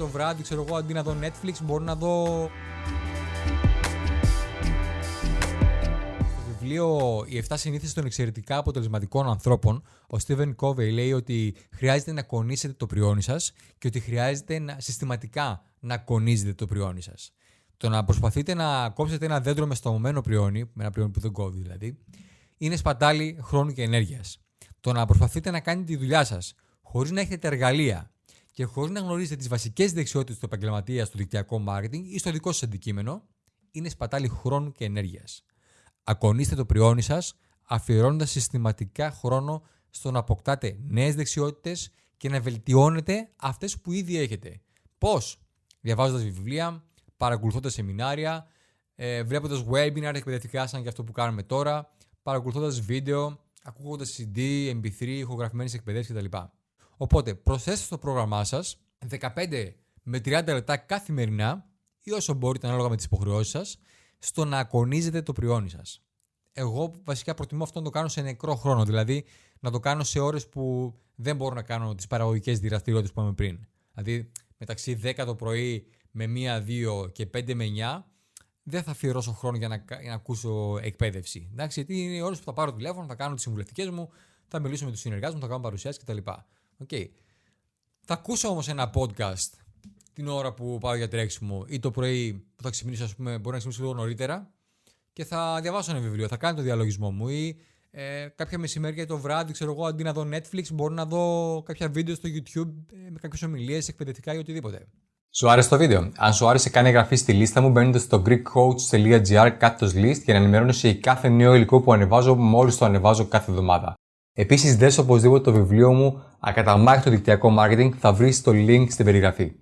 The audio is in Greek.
το βράδυ, ξέρω εγώ, αντί να δω Netflix, μπορώ να δω. Στο βιβλίο Οι 7 συνήθειες των εξαιρετικά αποτελεσματικών ανθρώπων, ο Στίβεν Covey λέει ότι χρειάζεται να κονίσετε το πριόνι σας και ότι χρειάζεται να, συστηματικά να κονίζετε το πριόνι σας. Το να προσπαθείτε να κόψετε ένα δέντρο με στομωμένο πριόνι, με ένα πριόνι που δεν κόβει δηλαδή, είναι σπατάλη χρόνου και ενέργειας. Το να προσπαθείτε να κάνετε τη δουλειά σας χωρίς να έχετε τα εργαλεία και χωρίς να γνωρίζετε τις βασικές δεξιότητες του επαγγελματίας στο δικτυακό marketing ή στο δικό σας αντικείμενο, είναι σπατάλη χρόνου και ενέργειας. Ακονίστε το πριόνι σας, αφιερώνοντας συστηματικά χρόνο στο να αποκτάτε νέες δεξιότητες και να βελτιώνετε αυτές που ήδη έχετε. Πώς; Διαβάζοντας βιβλία, παρακολουθώντας σεμινάρια, ε, βλέποντας webinar εκπαιδευτικά σαν και αυτό που κάνουμε τώρα, παρακολουθώντας βίντεο, ακούγοντας CD, MP3, ηχογραφημένες εκπαιδεύσεις κτλ. Οπότε προσθέστε στο πρόγραμμά σας 15 με 30 λεπτά καθημερινά ή όσο μπορείτε ανάλογα με τις υποχρεώσεις σας στο να ακονίζετε το πριόνι σας. Εγώ βασικά προτιμώ αυτό να το κάνω σε νεκρό χρόνο, δηλαδή να το κάνω σε ώρες που δεν μπορώ να κάνω τις παραγωγικές δραστηριότητε που είπαμε πριν. Δηλαδή μεταξύ 10 το πρωί με 1, 2 και 5 με 9 δεν θα αφιερώσω χρόνο για να, για να ακούσω εκπαίδευση. Εντάξει, γιατί είναι οι ώρες που θα πάρω τηλέφωνο, θα κάνω τις συμβουλευτικές μου, θα μιλήσω με τους συνεργάτες μου, θα κάνω παρουσιάσεις κτλ. Okay. Θα ακούσω όμως ένα podcast την ώρα που πάω για τρέξιμο ή το πρωί που θα ξυπνήσω, ας πούμε, μπορεί να ξυπνήσω λίγο νωρίτερα και θα διαβάσω ένα βιβλίο, θα κάνω το διαλογισμό μου ή ε, κάποια μεσημέρια το βράδυ, ξέρω εγώ, αντί να δω Netflix, μπορώ να δω κάποια βίντεο στο YouTube ε, με κάποιες ομιλίες εκπαιδευτικά ή οτιδήποτε. Σου άρεσε το βίντεο; Αν σου άρεσε, κάνε εγγραφή στη λίστα μου μπαίνοντα στο greekcoach.gr κάτω list για να ενημερώνεσαι για κάθε νέο υλικό που ανεβάζω μόλις το ανεβάζω κάθε εβδομάδα. Επίσης, δες οπωσδήποτε το βιβλίο μου Ακαταμάχητο δικτυακό marketing θα βρεις το link στην περιγραφή.